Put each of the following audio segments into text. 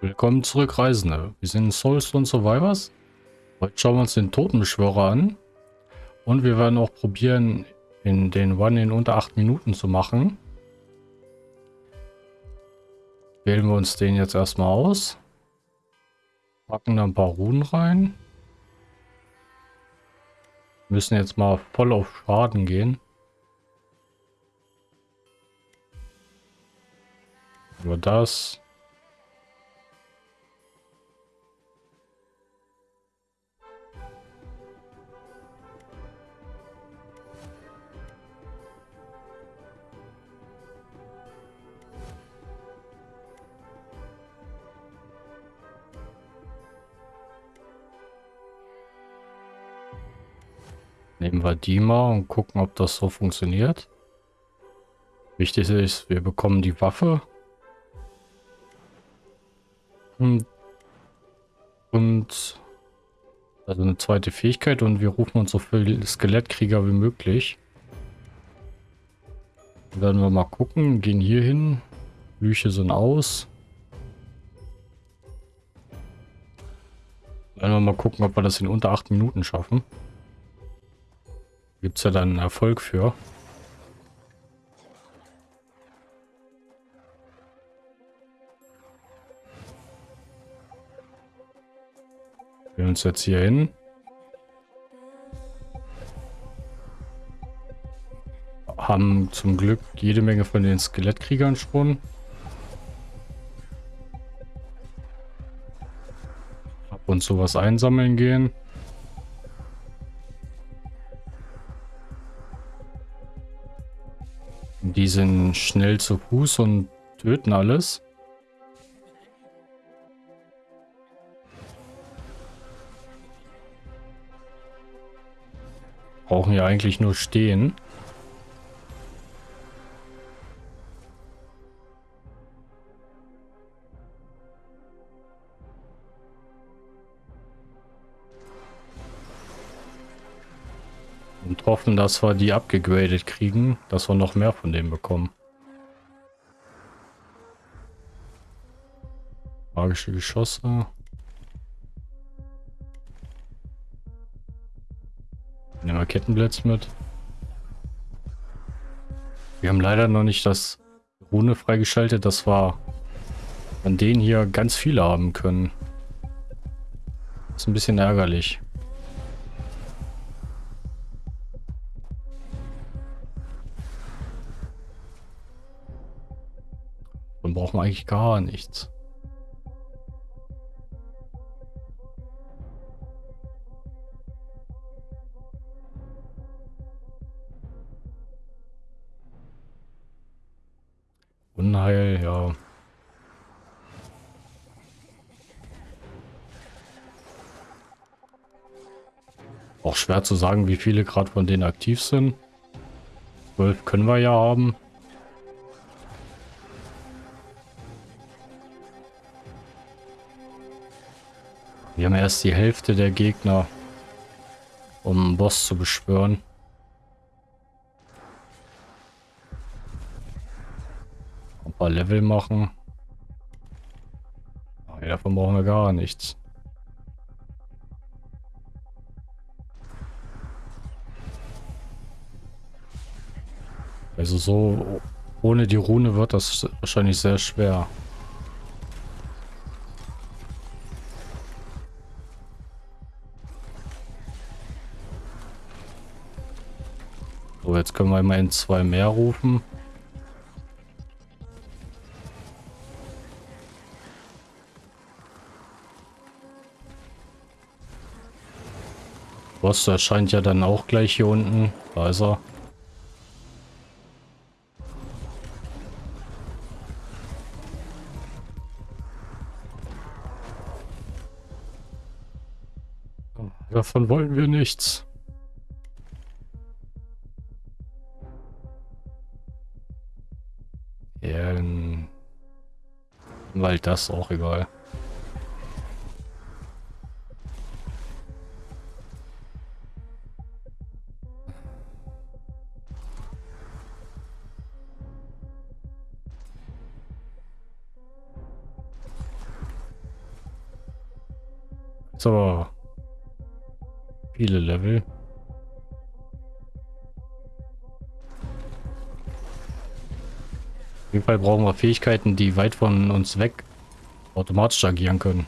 Willkommen zurück, Reisende. Wir sind Soulstone Survivors. Heute schauen wir uns den Totenbeschwörer an. Und wir werden auch probieren, in den One in unter 8 Minuten zu machen. Wählen wir uns den jetzt erstmal aus. Packen da ein paar Runen rein. Müssen jetzt mal voll auf Schaden gehen. Nur das. Nehmen wir die mal und gucken, ob das so funktioniert. Wichtig ist, wir bekommen die Waffe. Und, und also eine zweite Fähigkeit und wir rufen uns so viele Skelettkrieger wie möglich. Dann werden wir mal gucken, gehen hier hin. Lüche sind aus. Werden wir mal gucken, ob wir das in unter 8 Minuten schaffen. Gibt es ja dann Erfolg für. Wir uns jetzt hier hin. Haben zum Glück jede Menge von den Skelettkriegern schon. Ab und zu was einsammeln gehen. Die sind schnell zu Fuß und töten alles. Brauchen ja eigentlich nur stehen. Hoffen, dass wir die abgegradet kriegen, dass wir noch mehr von dem bekommen. Magische Geschosse. Nehmen wir Kettenblitz mit. Wir haben leider noch nicht das Rune freigeschaltet, dass wir an denen hier ganz viele haben können. Das ist ein bisschen ärgerlich. Wir eigentlich gar nichts. Unheil, ja. Auch schwer zu sagen, wie viele gerade von denen aktiv sind. 12 können wir ja haben. Wir haben erst die Hälfte der Gegner, um einen Boss zu beschwören. Ein paar Level machen. Ach, davon brauchen wir gar nichts. Also so ohne die Rune wird das wahrscheinlich sehr schwer. Wir immerhin zwei mehr rufen. Boss erscheint ja dann auch gleich hier unten. Da ist er. Davon wollen wir nichts. halt das, auch egal. So. Viele Level. Auf jeden Fall brauchen wir Fähigkeiten, die weit von uns weg automatisch agieren können.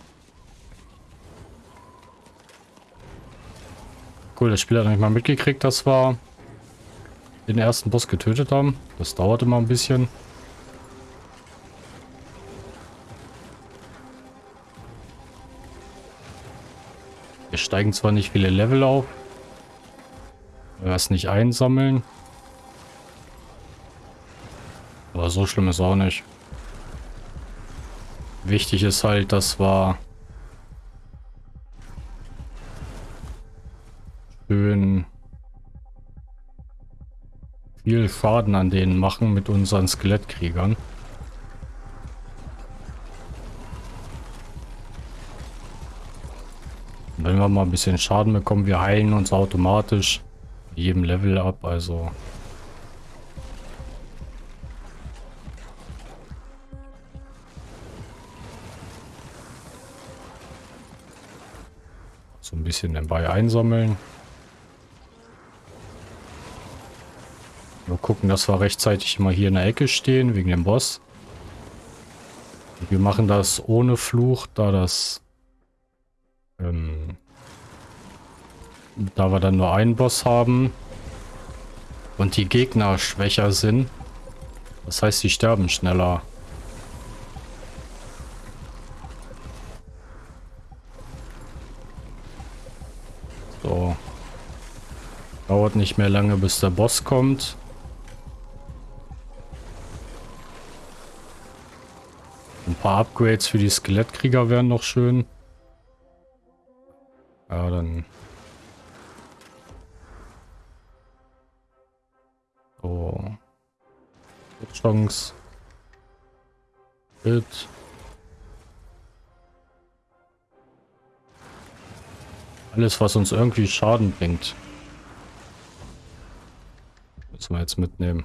Cool, das Spiel hat nicht mal mitgekriegt, dass wir den ersten Boss getötet haben. Das dauerte mal ein bisschen. Wir steigen zwar nicht viele Level auf, wir es nicht einsammeln. So schlimm ist auch nicht. Wichtig ist halt, dass wir schön viel Schaden an denen machen mit unseren Skelettkriegern. Wenn wir mal ein bisschen Schaden bekommen, wir heilen uns automatisch jedem Level ab, also so ein bisschen dabei einsammeln. Nur gucken, dass wir rechtzeitig mal hier in der Ecke stehen, wegen dem Boss. Wir machen das ohne Fluch, da das... Ähm, da wir dann nur einen Boss haben und die Gegner schwächer sind. Das heißt, sie sterben schneller. So. Dauert nicht mehr lange, bis der Boss kommt. paar Upgrades für die Skelettkrieger wären noch schön. Ja, dann... So. Chance. Hit. Alles, was uns irgendwie Schaden bringt. Müssen wir jetzt mitnehmen.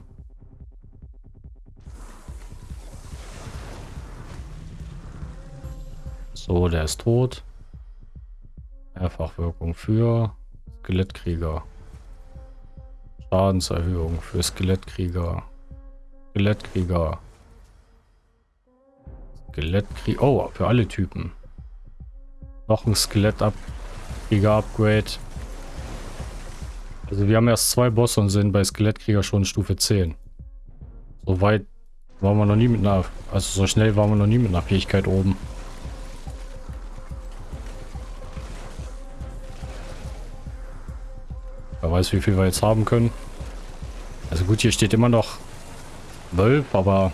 So, der ist tot. Mehrfachwirkung für Skelettkrieger. Schadenserhöhung für Skelettkrieger. Skelettkrieger. Skelettkrieger. Oh, für alle Typen. Noch ein Skelett-Krieger-Upgrade. Also wir haben erst zwei Bosse und sind bei Skelettkrieger schon Stufe 10. So weit waren wir noch nie mit einer... Also so schnell waren wir noch nie mit einer Fähigkeit oben. Wer weiß, wie viel wir jetzt haben können. Also gut, hier steht immer noch 12, aber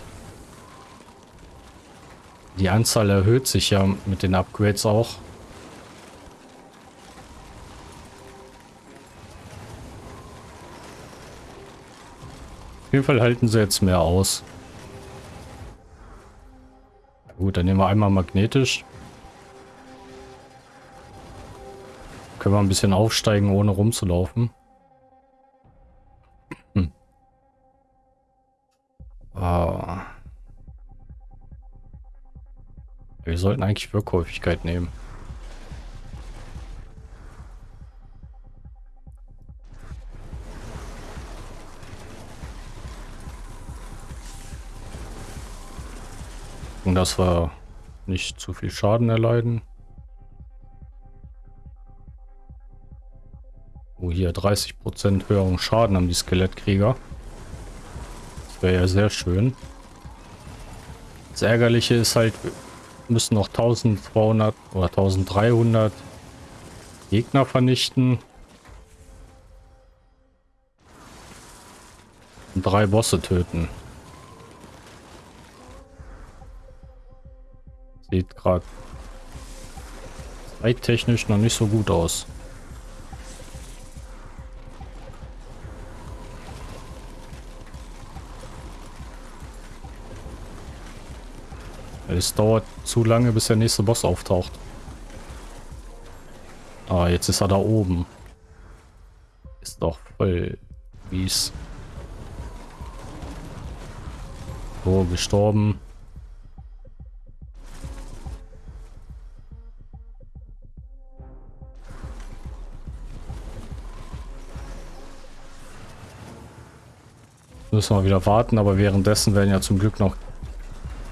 die Anzahl erhöht sich ja mit den Upgrades auch. Auf jeden Fall halten sie jetzt mehr aus. Gut, dann nehmen wir einmal magnetisch. Können wir ein bisschen aufsteigen, ohne rumzulaufen. Ah. Wir sollten eigentlich Wirkhäufigkeit nehmen. Und dass wir nicht zu viel Schaden erleiden. Oh, hier 30% höheren Schaden haben die Skelettkrieger wäre ja sehr schön. Das Ärgerliche ist halt, wir müssen noch 1200 oder 1300 Gegner vernichten. Und drei Bosse töten. Sieht gerade zeittechnisch noch nicht so gut aus. Es dauert zu lange, bis der nächste Boss auftaucht. Ah, jetzt ist er da oben. Ist doch voll mies. So, gestorben. Müssen wir wieder warten, aber währenddessen werden ja zum Glück noch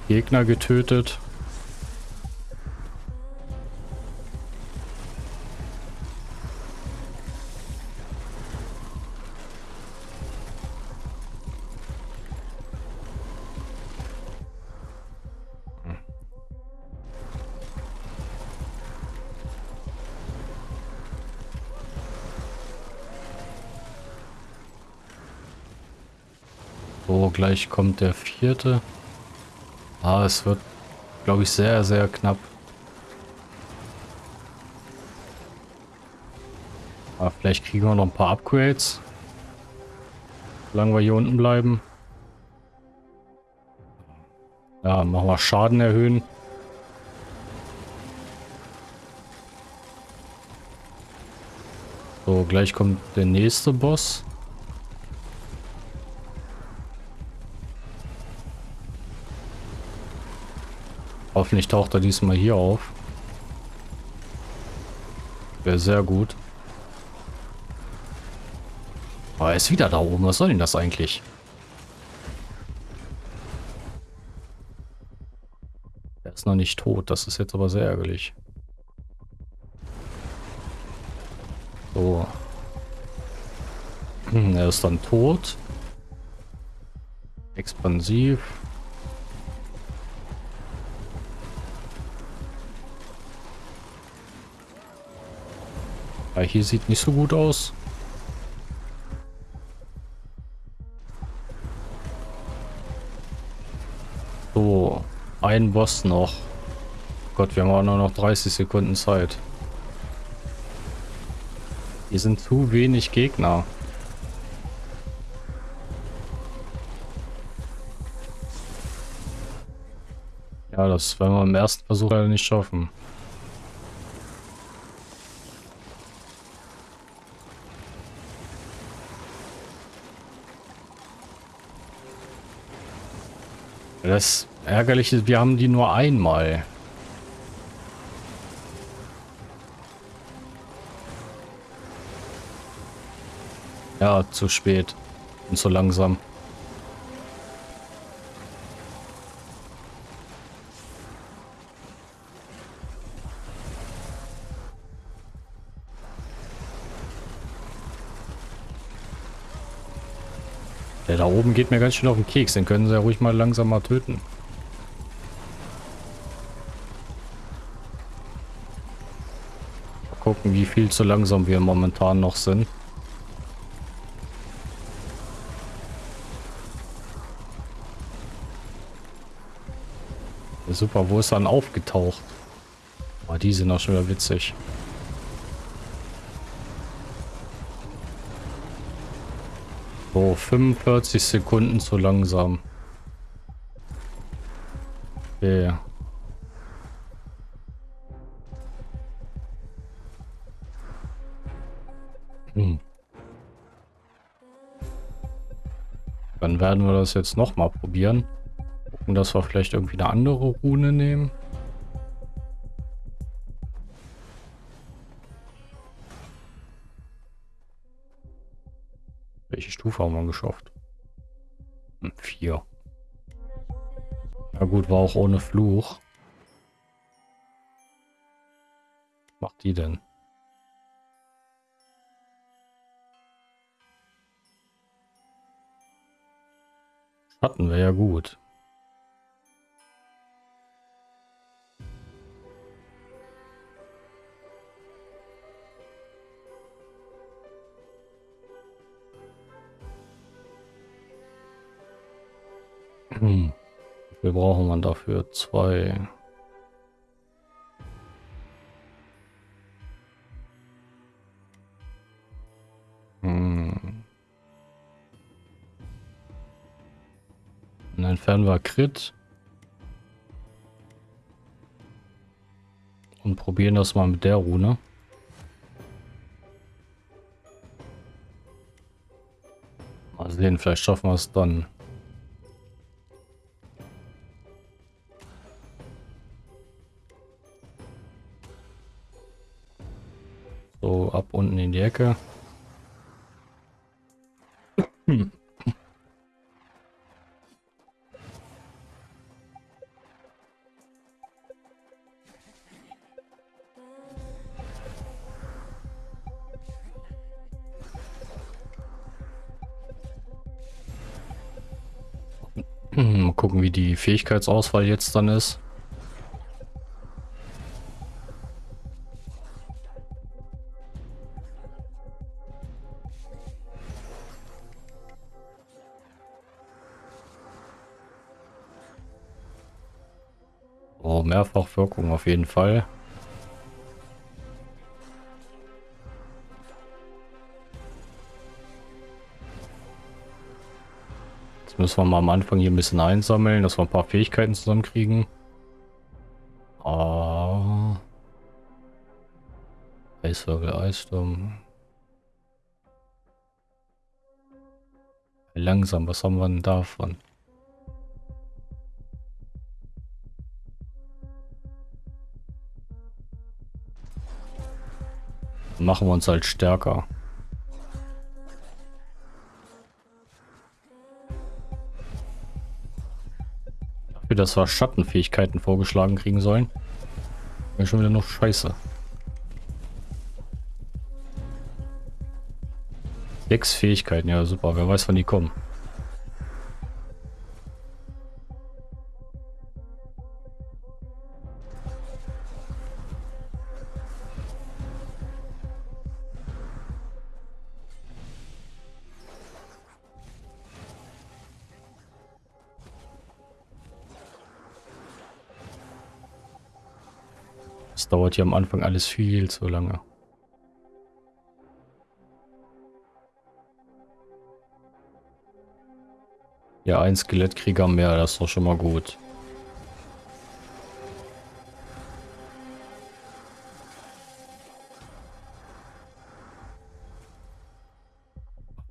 Gegner getötet. Gleich kommt der vierte. Ah, es wird, glaube ich, sehr, sehr knapp. Aber vielleicht kriegen wir noch ein paar Upgrades. Solange wir hier unten bleiben. Ja, machen wir Schaden erhöhen. So, gleich kommt der nächste Boss. Hoffentlich taucht er diesmal hier auf. Wäre sehr gut. Aber er ist wieder da oben. Was soll denn das eigentlich? Er ist noch nicht tot. Das ist jetzt aber sehr ärgerlich. So. Hm, er ist dann tot. Expansiv. Ja, hier sieht nicht so gut aus. So, ein Boss noch. Gott, wir haben auch nur noch 30 Sekunden Zeit. Hier sind zu wenig Gegner. Ja, das werden wir im ersten Versuch leider nicht schaffen. Das Ärgerliche ist, wir haben die nur einmal. Ja, zu spät. Und zu langsam. Da oben geht mir ganz schön auf den Keks. Den können sie ja ruhig mal langsamer töten. Mal gucken, wie viel zu langsam wir momentan noch sind. Super, wo ist dann aufgetaucht? Oh, die sind auch schon wieder witzig. So, 45 Sekunden zu langsam. Okay. Hm. Dann werden wir das jetzt noch mal probieren. Gucken, dass wir vielleicht irgendwie eine andere Rune nehmen. Stufe haben wir geschafft? Hm, vier. Na gut, war auch ohne Fluch. Was macht die denn? Hatten wir ja gut. Hm. Wir brauchen man dafür zwei. Hm. Dann entfernen wir Crit. Und probieren das mal mit der Rune. Mal sehen, vielleicht schaffen wir es dann. Danke. Hm. Mal gucken, wie die Fähigkeitsauswahl jetzt dann ist. Mehrfachwirkung auf jeden Fall. Jetzt müssen wir mal am Anfang hier ein bisschen einsammeln, dass wir ein paar Fähigkeiten zusammenkriegen. Oh. Eiswirbel, Eissturm. Langsam, was haben wir denn davon? Machen wir uns halt stärker. Dafür, dass wir Schattenfähigkeiten vorgeschlagen kriegen sollen. Wäre schon wieder noch scheiße. Sechs Fähigkeiten, ja super. Wer weiß, wann die kommen. Dauert hier am Anfang alles viel zu lange. Ja, ein Skelettkrieger mehr, das ist doch schon mal gut.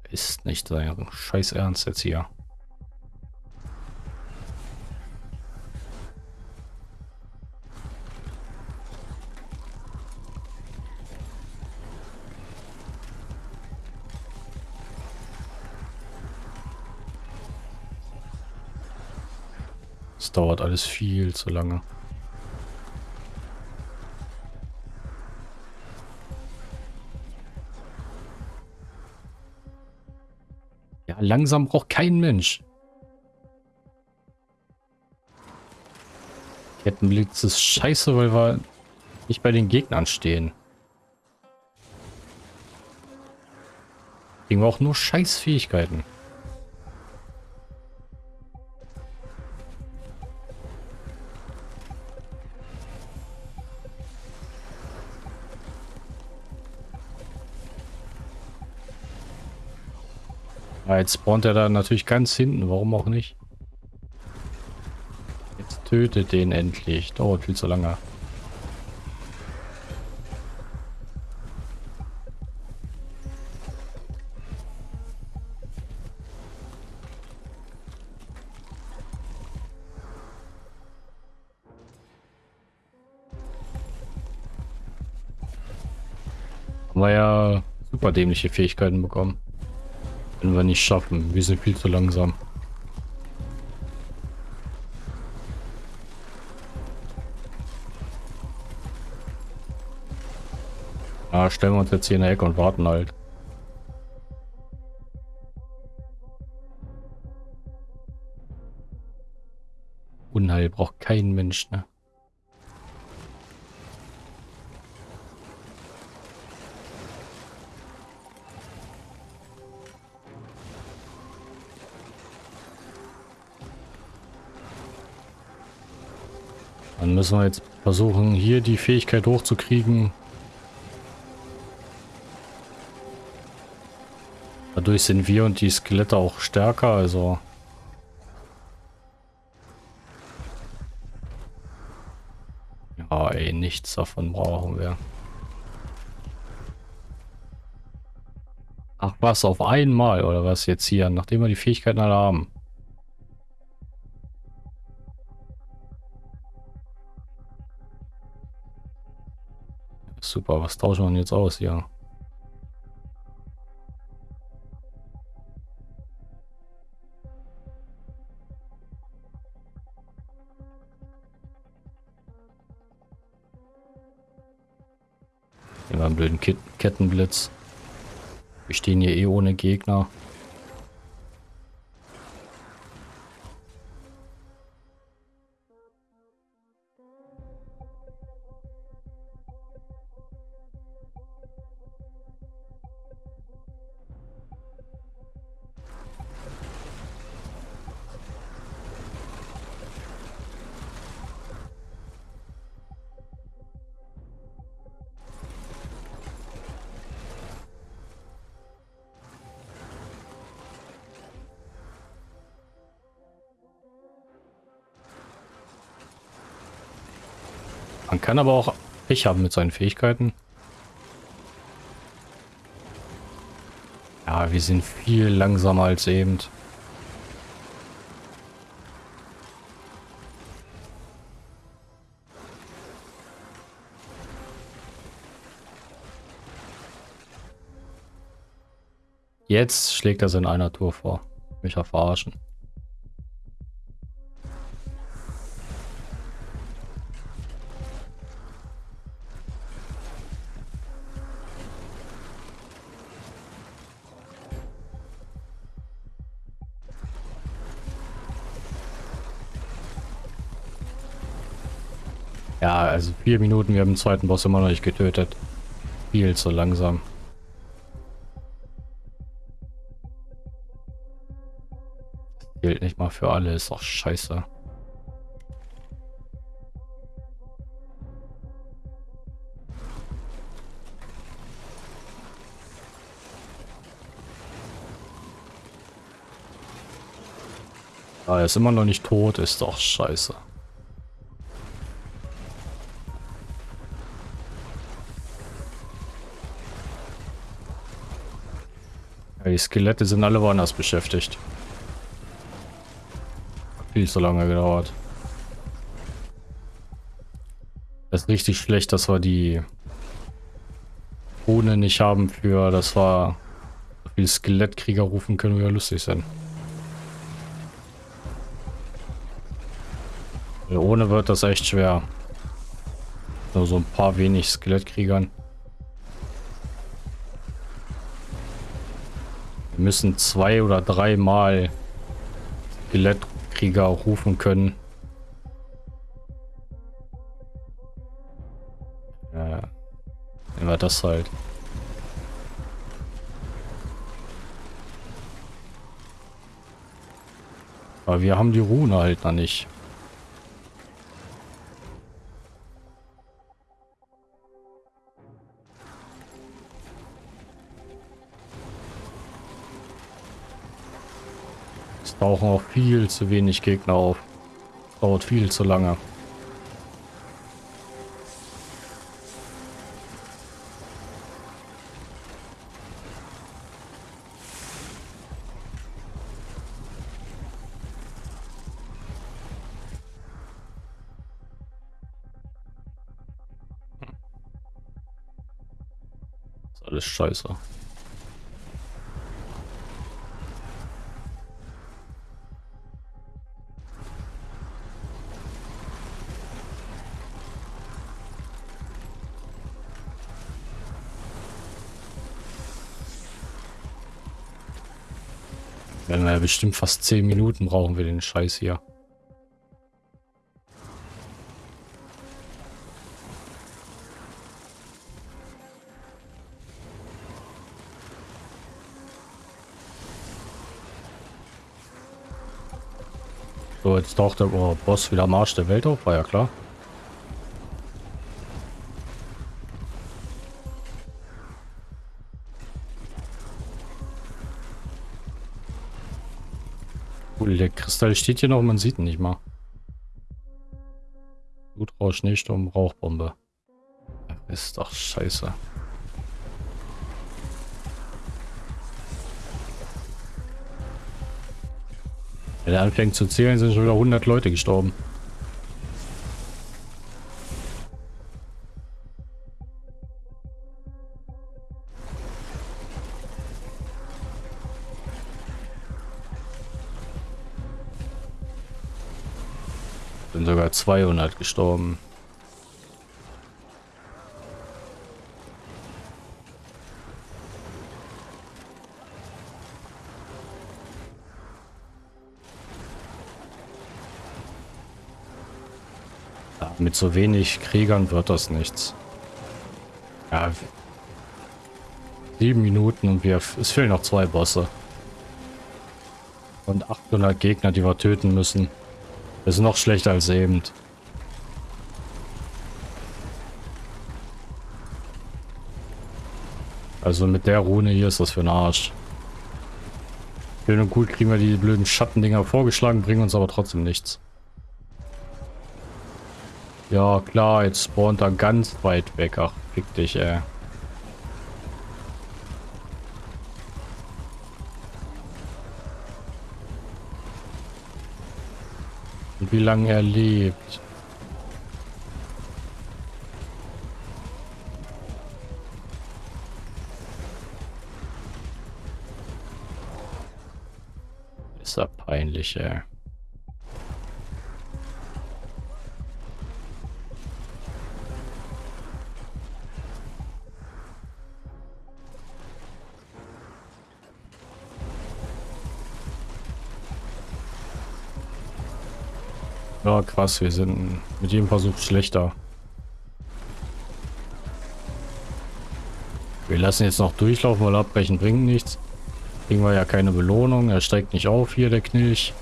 Ist nicht sein Scheiß Ernst jetzt hier. Dauert alles viel zu lange. Ja, langsam braucht kein Mensch. Kettenblitz ist scheiße, weil wir nicht bei den Gegnern stehen. Kriegen wir auch nur Scheißfähigkeiten. Ja, jetzt spawnt er da natürlich ganz hinten. Warum auch nicht? Jetzt tötet den endlich. Dauert viel zu lange. Haben wir ja super dämliche Fähigkeiten bekommen. Wenn wir nicht schaffen. Wir sind viel zu langsam. Ah, stellen wir uns jetzt hier in der Ecke und warten halt. Unheil braucht kein Mensch, ne? Müssen wir jetzt versuchen, hier die Fähigkeit hochzukriegen. Dadurch sind wir und die Skelette auch stärker, also... Ja, ey, nichts davon brauchen wir. Ach was, auf einmal oder was jetzt hier, nachdem wir die Fähigkeiten alle haben. Super, was tauschen wir denn jetzt aus hier? Nehmen wir einen blöden Ket Kettenblitz. Wir stehen hier eh ohne Gegner. Man kann aber auch Pech haben mit seinen Fähigkeiten. Ja, wir sind viel langsamer als eben. Jetzt schlägt er es in einer Tour vor. Mich verarschen. Also vier Minuten, wir haben den zweiten Boss immer noch nicht getötet. Viel zu langsam. Gilt nicht mal für alle, ist doch scheiße. Ah, er ist immer noch nicht tot, ist doch scheiße. Skelette sind alle woanders beschäftigt. Viel zu lange gedauert. Das ist richtig schlecht, dass wir die ohne nicht haben für, das war viele Skelettkrieger rufen können, wie wir lustig sein. Ohne wird das echt schwer. Nur so ein paar wenig Skelettkriegern. Wir müssen zwei oder dreimal Skelettkrieger rufen können. Ja, nehmen wir das halt. Aber wir haben die Rune halt noch nicht. Tauchen auch viel zu wenig Gegner auf. Dauert viel zu lange. ist alles scheiße. Bestimmt fast 10 Minuten brauchen wir den Scheiß hier. So, jetzt taucht der Boss wieder Marsch der Welt auf, war ja klar. Kristall steht hier noch, man sieht ihn nicht mal. Blutrausch, Schneesturm, Rauchbombe. Ist doch scheiße. Wenn er anfängt zu zählen, sind schon wieder 100 Leute gestorben. Sogar 200 gestorben. Ja, mit so wenig Kriegern wird das nichts. Ja, sieben Minuten und wir, es fehlen noch zwei Bosse. Und 800 Gegner, die wir töten müssen. Ist noch schlechter als eben. Also mit der Rune hier ist das für ein Arsch. Schön und gut kriegen wir die blöden Schattendinger vorgeschlagen, bringen uns aber trotzdem nichts. Ja, klar, jetzt spawnt er ganz weit weg. Ach, fick dich, ey. Wie lange er lebt. Ist er peinlich, ey. Ja, krass, wir sind mit jedem Versuch schlechter. Wir lassen jetzt noch durchlaufen, weil abbrechen bringt nichts. Kriegen wir ja keine Belohnung. Er steigt nicht auf hier, der Knilch.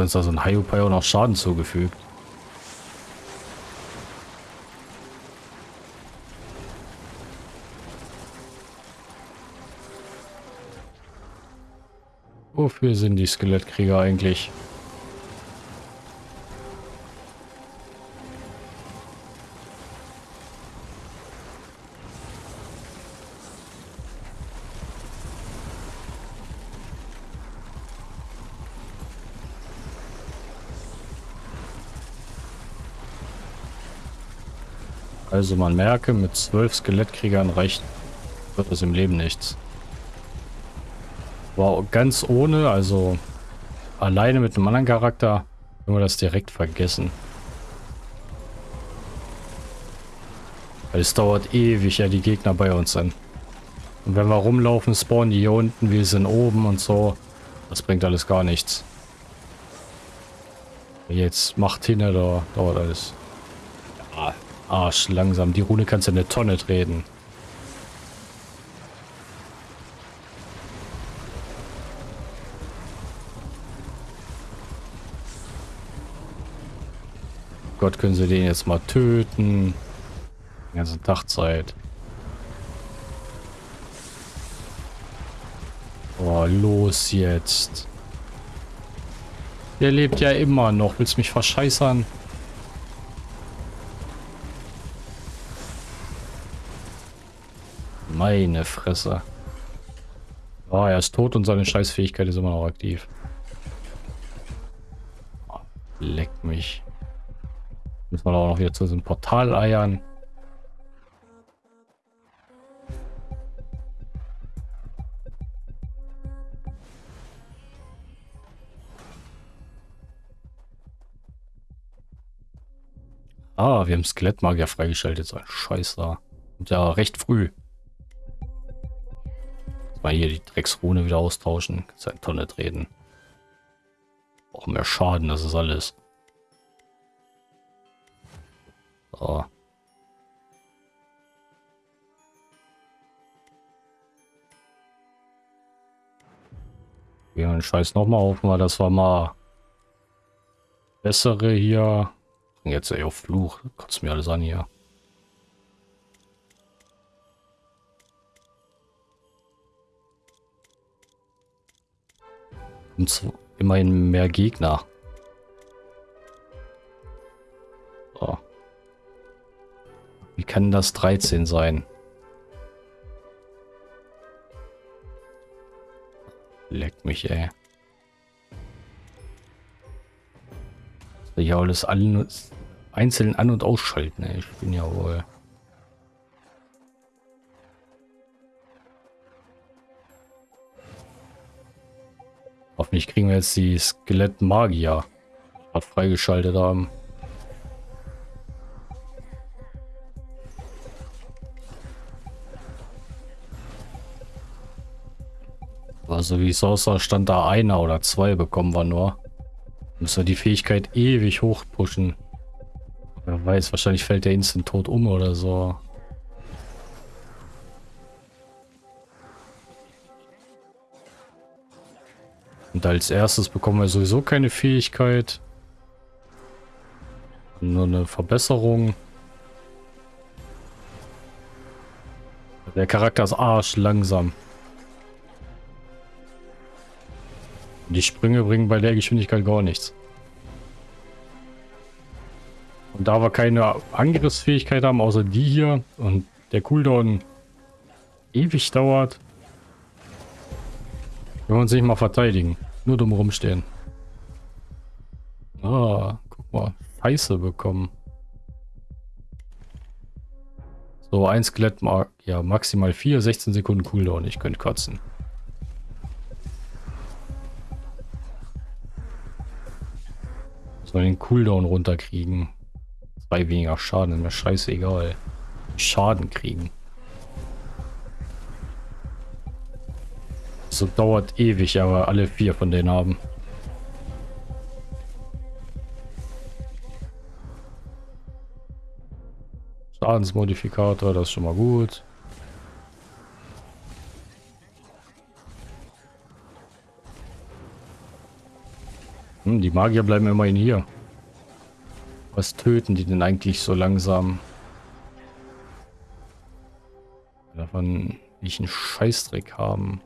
Dann ist da so ein Hayupai auch noch Schaden zugefügt. Wofür sind die Skelettkrieger eigentlich? Also man merke, mit zwölf Skelettkriegern reicht wird es im Leben nichts. Wow, ganz ohne, also alleine mit einem anderen Charakter, können wir das direkt vergessen. Weil es dauert ewig, ja, die Gegner bei uns sind. Und wenn wir rumlaufen, spawnen die hier unten, wir sind oben und so. Das bringt alles gar nichts. Jetzt macht hin, da dauert alles. Arsch, langsam. Die Rune kannst du in eine Tonne treten. Gott, können sie den jetzt mal töten. Die ganze Tagzeit. Oh, los jetzt. Der lebt ja immer noch. Willst du mich verscheißern? Meine Fresse. Oh, er ist tot und seine Scheißfähigkeit ist immer noch aktiv. Oh, leck mich. Müssen wir auch noch wieder zu diesem Portal eiern. Ah, wir haben Skelettmagier freigeschaltet. So ein Scheiß da. Und ja, recht früh. Mal hier die Drecksrune wieder austauschen. Kannst eine Tonne treten. Auch mehr Schaden, das ist alles. So. Ja, den Scheiß nochmal auf, weil das war mal bessere hier. Jetzt ey, auf Fluch. Kotzt mir alles an hier. Und immerhin mehr Gegner. So. Wie kann das 13 sein? Leck mich, ey. Ich alles an, einzeln an- und ausschalten, ey. Ich bin ja wohl... Hoffentlich kriegen wir jetzt die Skelett-Magier freigeschaltet haben. Also wie es aussah, stand da einer oder zwei bekommen wir nur. Müssen wir die Fähigkeit ewig hoch pushen. Wer weiß, wahrscheinlich fällt der instant tot um oder so. Und als erstes bekommen wir sowieso keine Fähigkeit. Nur eine Verbesserung. Der Charakter ist arsch langsam. Die Sprünge bringen bei der Geschwindigkeit gar nichts. Und da wir keine Angriffsfähigkeit haben, außer die hier und der Cooldown ewig dauert, können wir uns nicht mal verteidigen. Nur dumm rumstehen. Ah, guck mal. Scheiße bekommen. So, ein Skelett, ja, maximal 4, 16 Sekunden Cooldown. Ich könnte kotzen. Soll den Cooldown runterkriegen. Zwei weniger Schaden, ist mir scheißegal. Schaden kriegen. So dauert ewig, aber alle vier von denen haben. Schadensmodifikator, das ist schon mal gut. Hm, die Magier bleiben immerhin hier. Was töten die denn eigentlich so langsam? Davon ich einen Scheißdreck haben.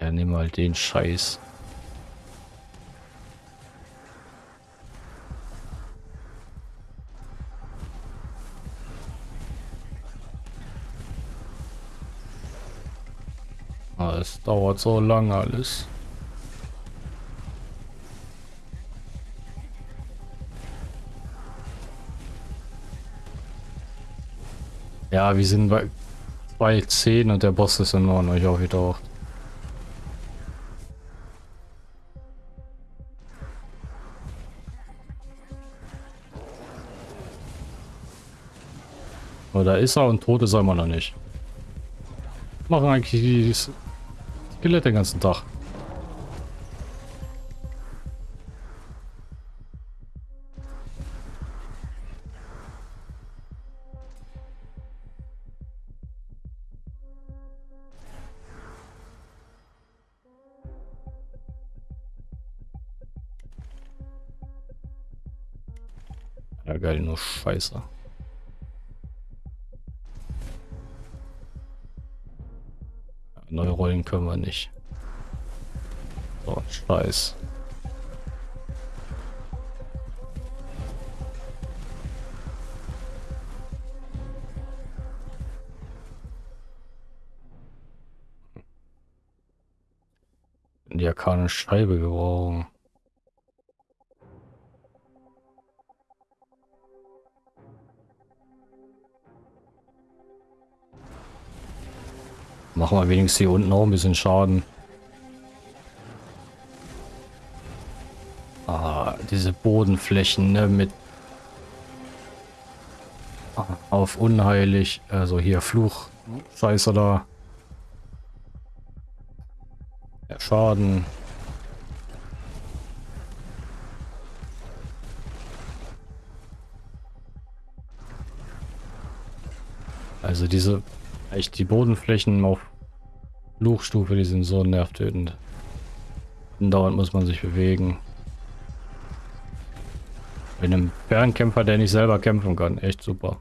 Ja, nehmen wir halt den Scheiß. Ah, es dauert so lange alles. Ja, wir sind bei 2.10 und der Boss ist in Norden euch auch wieder Aber da ist er und tot ist er immer noch nicht. Machen eigentlich die Skelette den ganzen Tag. Ja geil, nur Scheiße. Neu rollen können wir nicht. So, scheiß. Die arkane Scheibe gebrauchen. Machen wir wenigstens hier unten auch ein bisschen Schaden. Ah, diese Bodenflächen, ne, mit ah, auf unheilig, also hier Fluch, Scheiße da. Ja, Schaden. Also diese, echt die Bodenflächen auf Fluchstufe, die sind so nervtötend. Dauernd muss man sich bewegen. Bei einem Fernkämpfer, der nicht selber kämpfen kann. Echt super.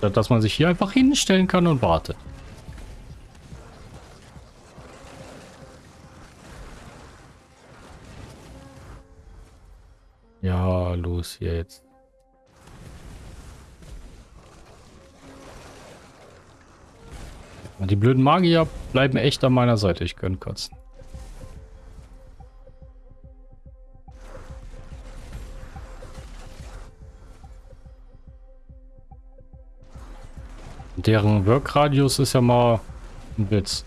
Dass man sich hier einfach hinstellen kann und wartet. Ja, los jetzt. Die blöden Magier bleiben echt an meiner Seite. Ich könnte kotzen. Deren Workradius ist ja mal ein Witz.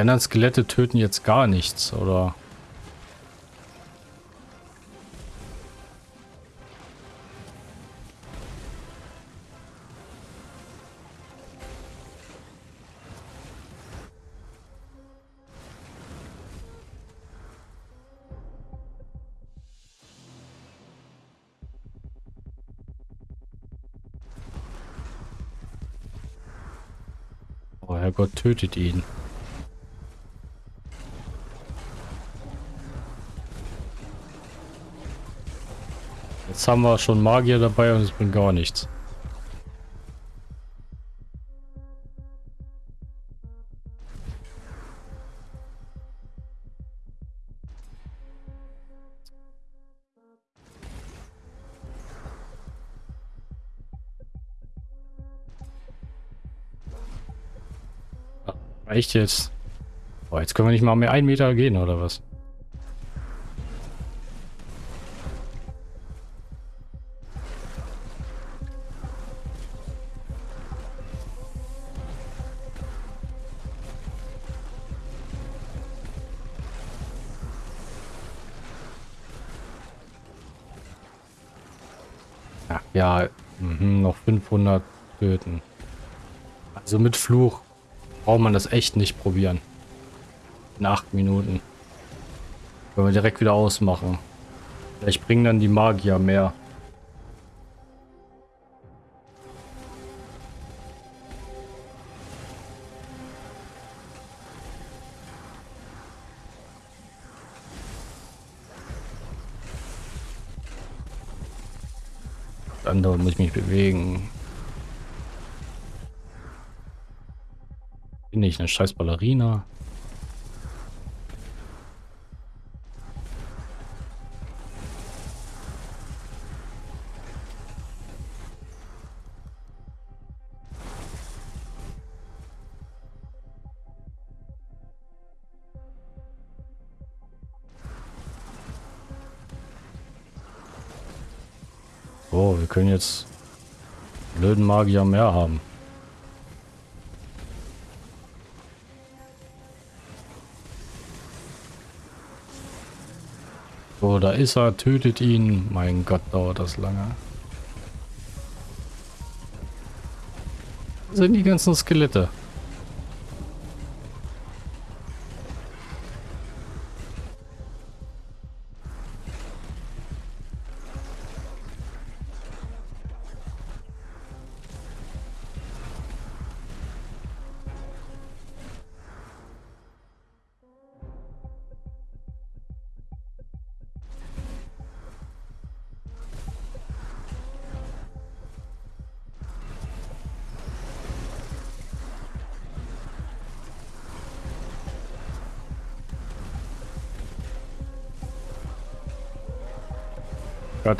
Die anderen Skelette töten jetzt gar nichts, oder? Oh Herrgott, tötet ihn. Jetzt haben wir schon Magier dabei und es bringt gar nichts. Reicht jetzt. Boah, jetzt können wir nicht mal mehr einen Meter gehen, oder was? Töten. Also mit Fluch braucht man das echt nicht probieren. In acht Minuten. Können wir direkt wieder ausmachen. Vielleicht bringen dann die Magier mehr. Eine scheiß Ballerina? Oh, wir können jetzt blöden Magier mehr haben. So, da ist er, tötet ihn. Mein Gott, dauert das lange. Das sind die ganzen Skelette.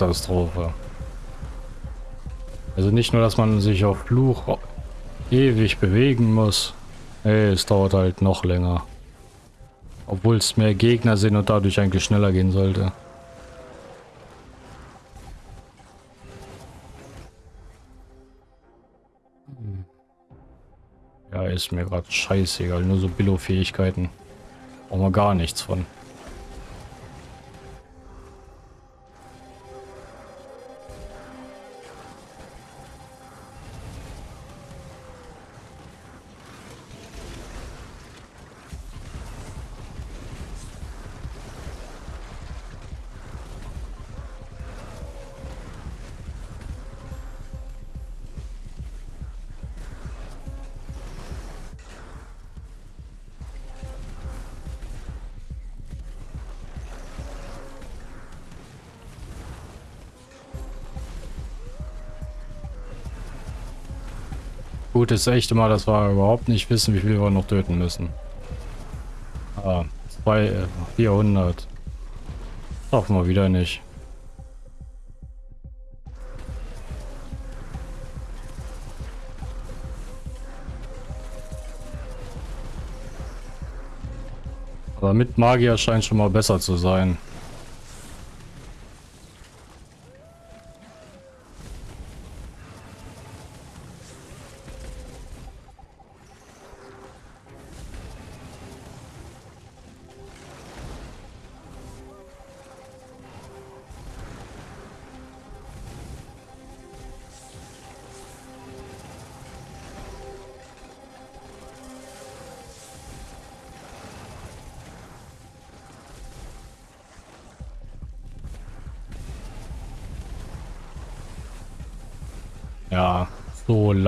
Katastrophe. Also nicht nur, dass man sich auf Fluch ewig bewegen muss. Nee, es dauert halt noch länger. Obwohl es mehr Gegner sind und dadurch eigentlich schneller gehen sollte. Ja, ist mir gerade scheißegal. Nur so Billo-Fähigkeiten. Brauchen wir gar nichts von. Gut, ist echt immer, dass wir überhaupt nicht wissen, wie viel wir noch töten müssen. Ah, zwei, äh, 400. Schaffen wir wieder nicht. Aber mit Magier scheint schon mal besser zu sein.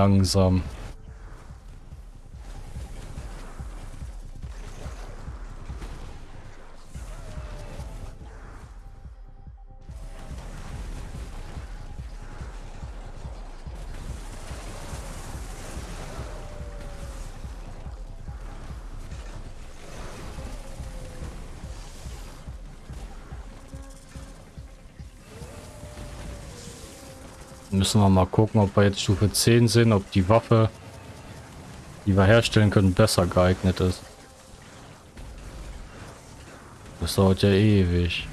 Langsam. Müssen wir mal gucken, ob wir jetzt Stufe 10 sind, ob die Waffe, die wir herstellen können, besser geeignet ist. Das dauert ja ewig.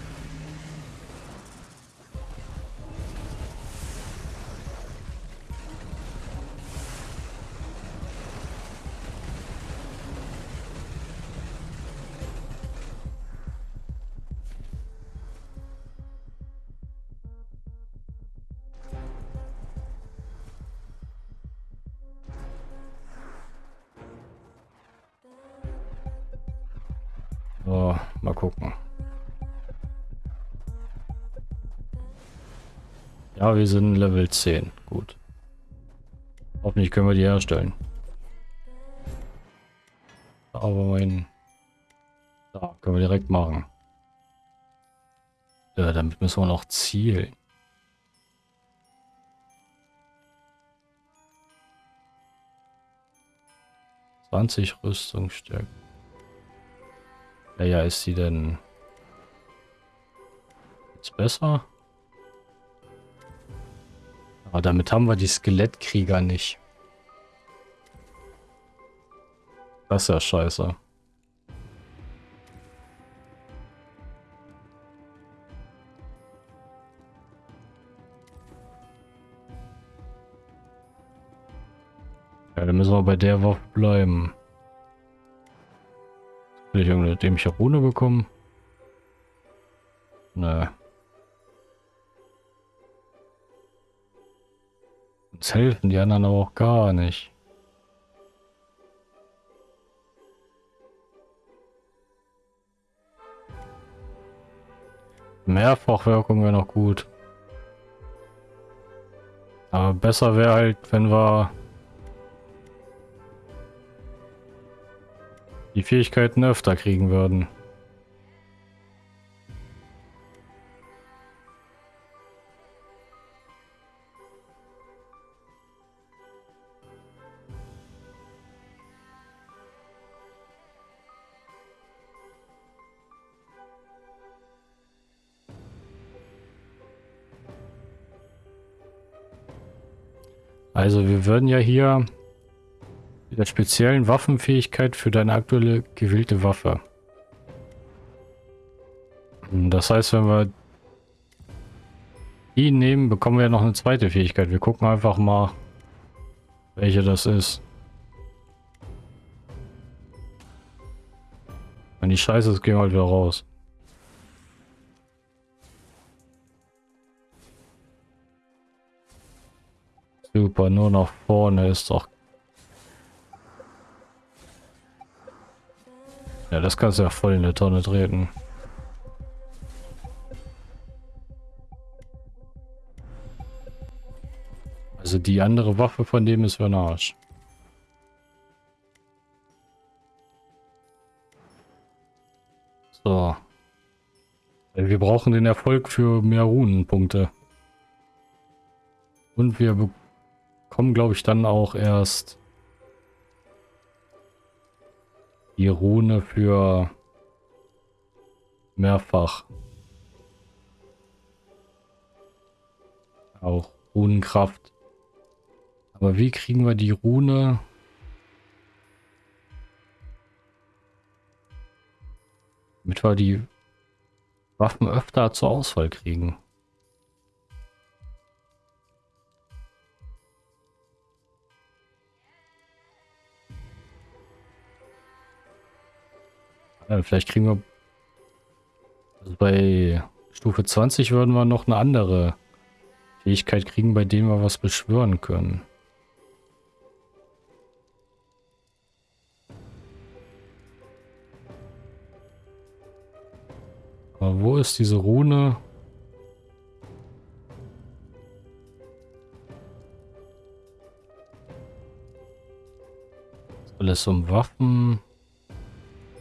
Wir sind Level 10. Gut. Hoffentlich können wir die herstellen. Aber mein... Da, können wir direkt machen. Ja, damit müssen wir noch zielen. Zwanzig Rüstungsstärke. Ja, ja, ist sie denn jetzt besser? Aber damit haben wir die Skelettkrieger nicht. Das ist ja scheiße. Ja, dann müssen wir bei der Waffe bleiben. Will ich irgendeine dämliche Rune bekommen? Nö. Uns helfen die anderen aber auch gar nicht. Mehrfachwirkung wäre noch gut. Aber besser wäre halt, wenn wir die Fähigkeiten öfter kriegen würden. Also wir würden ja hier der speziellen Waffenfähigkeit für deine aktuelle gewählte Waffe. Das heißt, wenn wir die nehmen, bekommen wir noch eine zweite Fähigkeit. Wir gucken einfach mal, welche das ist. Wenn die Scheiße ist, gehen wir halt wieder raus. Super, nur nach vorne ist doch Ja, das kannst du ja voll in der Tonne treten. Also die andere Waffe von dem ist für ein Arsch. So. Wir brauchen den Erfolg für mehr Runenpunkte. Und wir bekommen, glaube ich, dann auch erst die Rune für mehrfach. Auch Runenkraft. Aber wie kriegen wir die Rune? Damit wir die Waffen öfter zur Auswahl kriegen. Ja, vielleicht kriegen wir... Also bei Stufe 20 würden wir noch eine andere Fähigkeit kriegen, bei dem wir was beschwören können. Aber wo ist diese Rune? Alles um Waffen.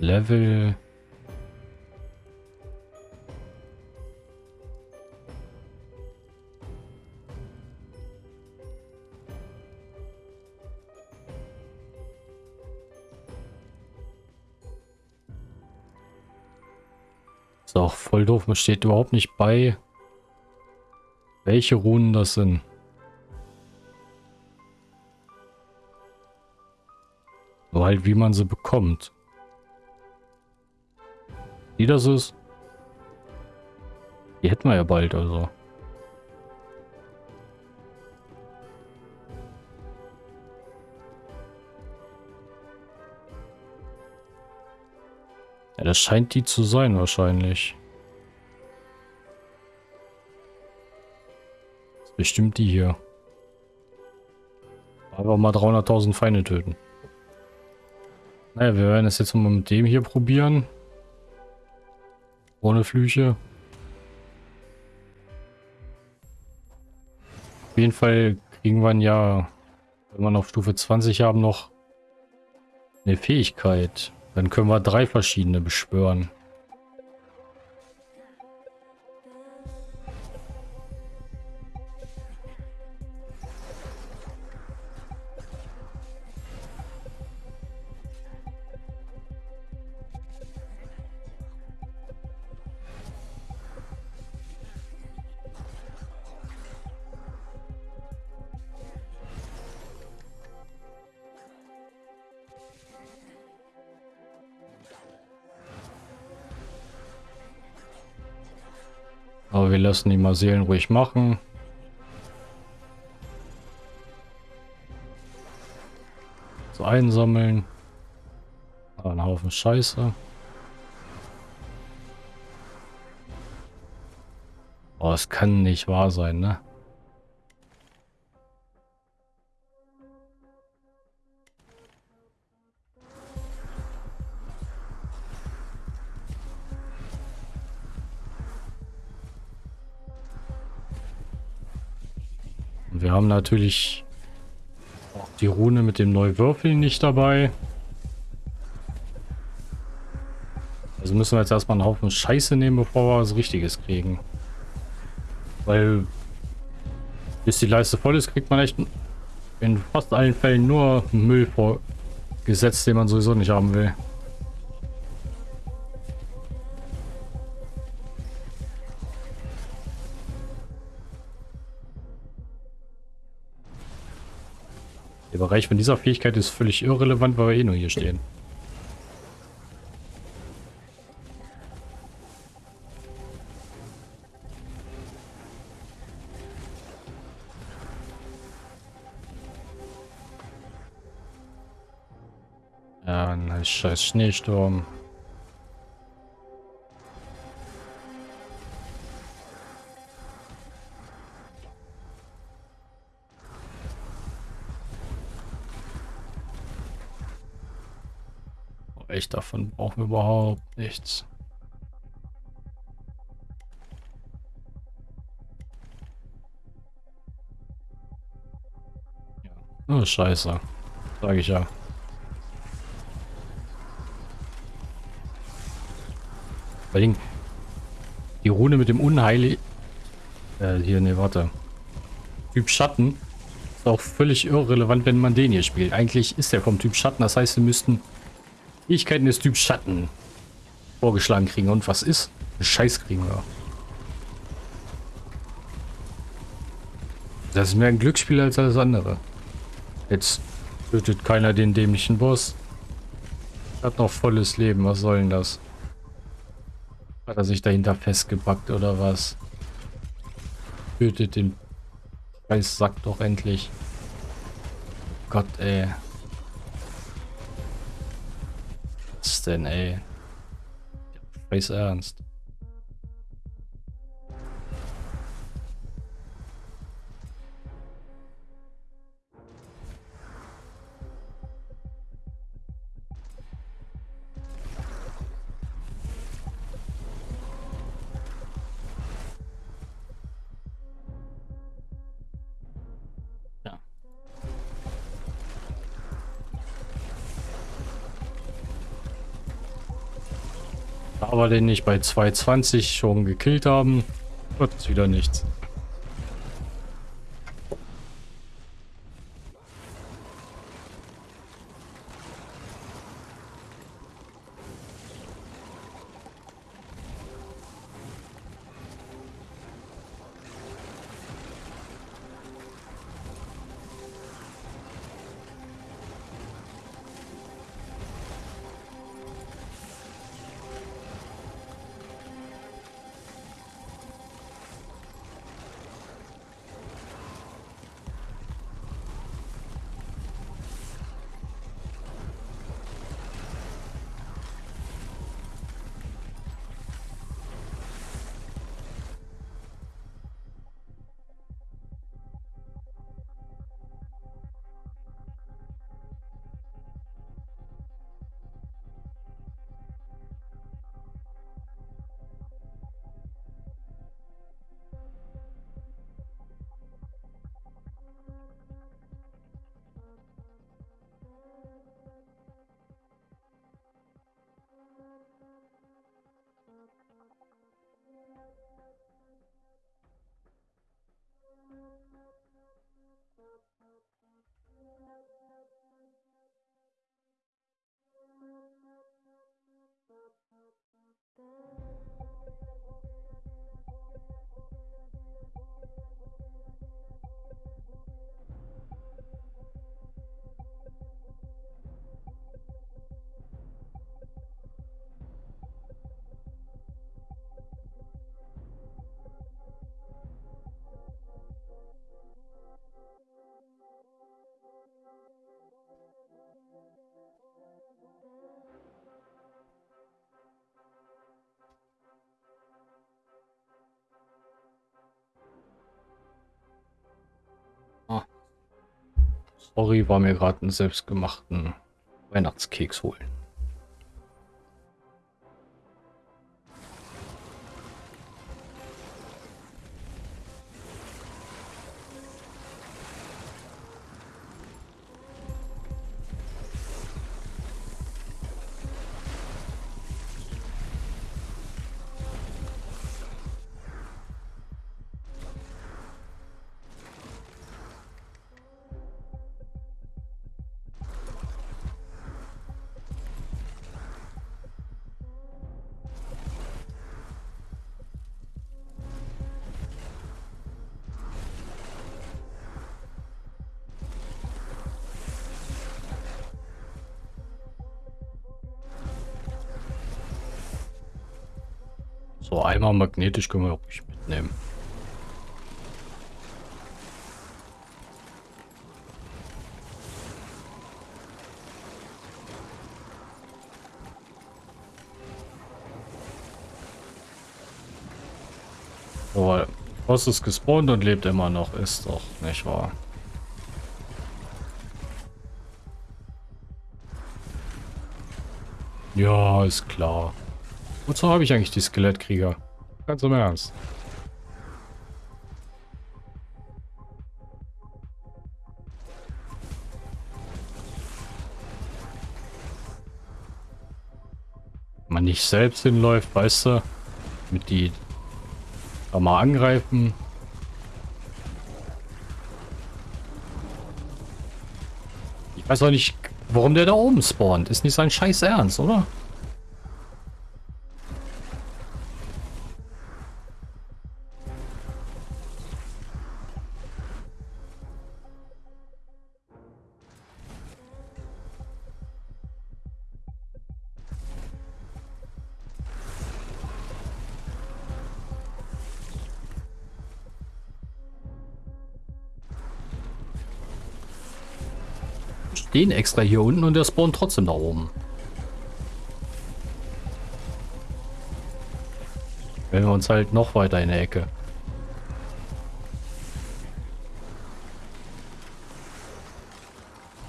Level. Ist auch voll doof. Man steht überhaupt nicht bei, welche Runen das sind. Nur halt, wie man sie bekommt. Wie das ist. Die hätten wir ja bald, also. Ja, das scheint die zu sein wahrscheinlich. Das ist bestimmt die hier. Einfach mal 300.000 Feinde töten. Naja, wir werden es jetzt mal mit dem hier probieren. Ohne Flüche. Auf jeden Fall kriegen wir ja, wenn wir auf Stufe 20 haben, noch eine Fähigkeit. Dann können wir drei verschiedene beschwören. Lassen die mal Seelen ruhig machen. So einsammeln. Aber ein Haufen Scheiße. Oh, es kann nicht wahr sein, ne? Haben natürlich auch die Rune mit dem Neuwürfeln nicht dabei. Also müssen wir jetzt erstmal einen Haufen Scheiße nehmen, bevor wir was Richtiges kriegen. Weil bis die Leiste voll ist, kriegt man echt in fast allen Fällen nur Müll vorgesetzt, den man sowieso nicht haben will. Der Bereich von dieser Fähigkeit ist völlig irrelevant, weil wir eh nur hier stehen. Ja, ein scheiß Schneesturm. Echt, davon brauchen wir überhaupt nichts. Ja. Oh, scheiße. Sage ich ja. Bei den die Rune mit dem Unheil... Äh, hier, ne, warte. Typ Schatten ist auch völlig irrelevant, wenn man den hier spielt. Eigentlich ist der vom Typ Schatten, das heißt, wir müssten Fähigkeiten des Typ Schatten vorgeschlagen kriegen. Und was ist? Scheiß kriegen wir. Das ist mehr ein Glücksspiel als alles andere. Jetzt tötet keiner den dämlichen Boss. Hat noch volles Leben. Was soll denn das? Hat er sich dahinter festgepackt oder was? Tötet den Scheiß Sack doch endlich. Gott, ey. Denn, ey? Weiß ernst. Den nicht bei 220 schon gekillt haben, wird es wieder nichts. Ori war mir gerade einen selbstgemachten Weihnachtskeks holen. Einmal magnetisch können wir auch nicht mitnehmen. So, Boss ist gespawnt und lebt immer noch, ist doch nicht wahr. Ja, ist klar. Wozu habe ich eigentlich die Skelettkrieger? Ganz im Ernst. Man nicht selbst hinläuft, weißt du, mit die da mal angreifen. Ich weiß auch nicht, warum der da oben spawnt. Ist nicht sein scheiß Ernst, oder? Stehen extra hier unten und der spawnt trotzdem da oben. Wenn wir uns halt noch weiter in der Ecke.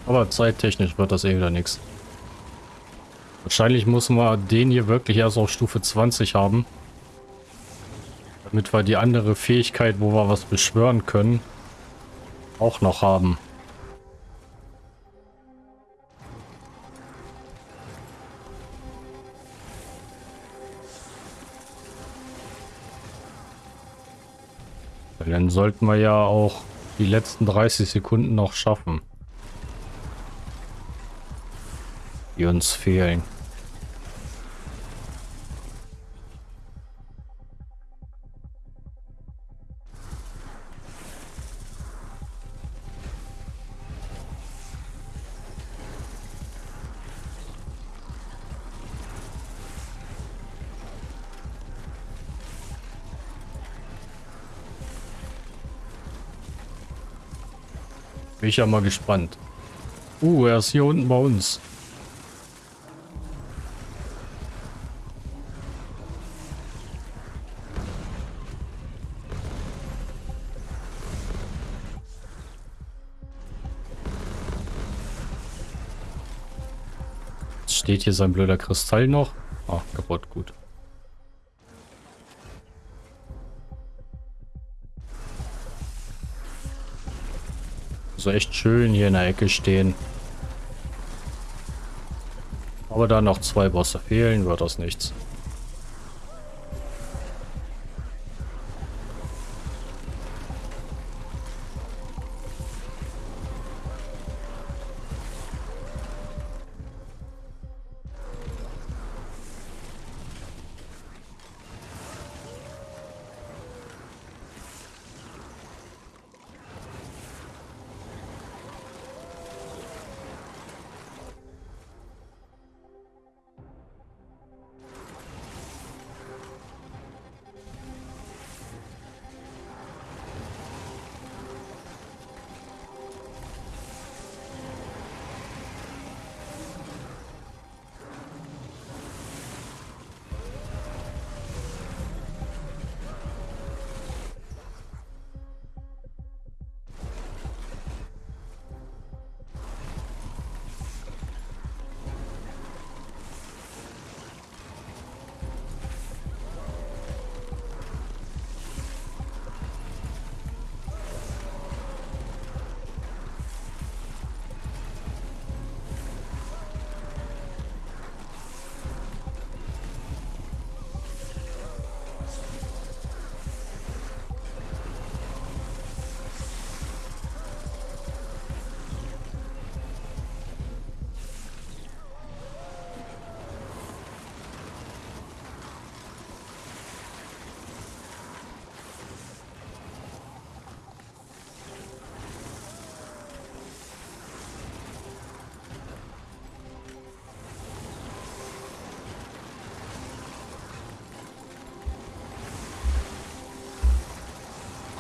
Aber zeittechnisch wird das eh wieder nichts. Wahrscheinlich muss man den hier wirklich erst auf Stufe 20 haben. Damit wir die andere Fähigkeit, wo wir was beschwören können, auch noch haben. Sollten wir ja auch die letzten 30 Sekunden noch schaffen. Die uns fehlen. Bin ich ja mal gespannt. Uh, er ist hier unten bei uns. Jetzt steht hier sein blöder Kristall noch. Ah, kaputt, gut. So echt schön hier in der Ecke stehen. Aber da noch zwei Bosse fehlen, wird das nichts.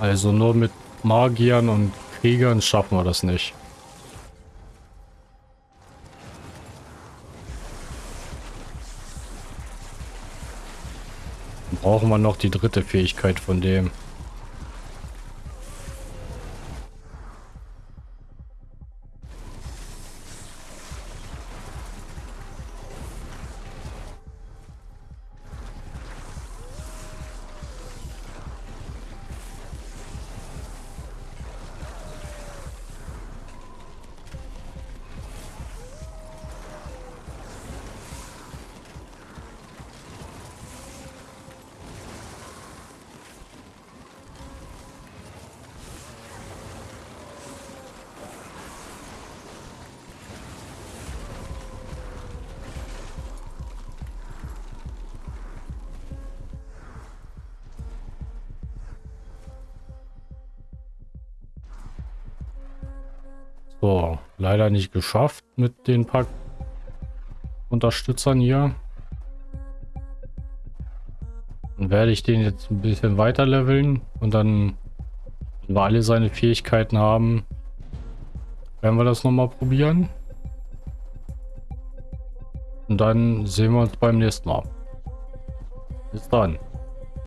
Also nur mit Magiern und Kriegern schaffen wir das nicht. brauchen wir noch die dritte Fähigkeit von dem. Nicht geschafft mit den paar Unterstützern hier. Dann werde ich den jetzt ein bisschen weiter leveln und dann, wenn wir alle seine Fähigkeiten haben, werden wir das nochmal probieren. Und dann sehen wir uns beim nächsten Mal. Bis dann.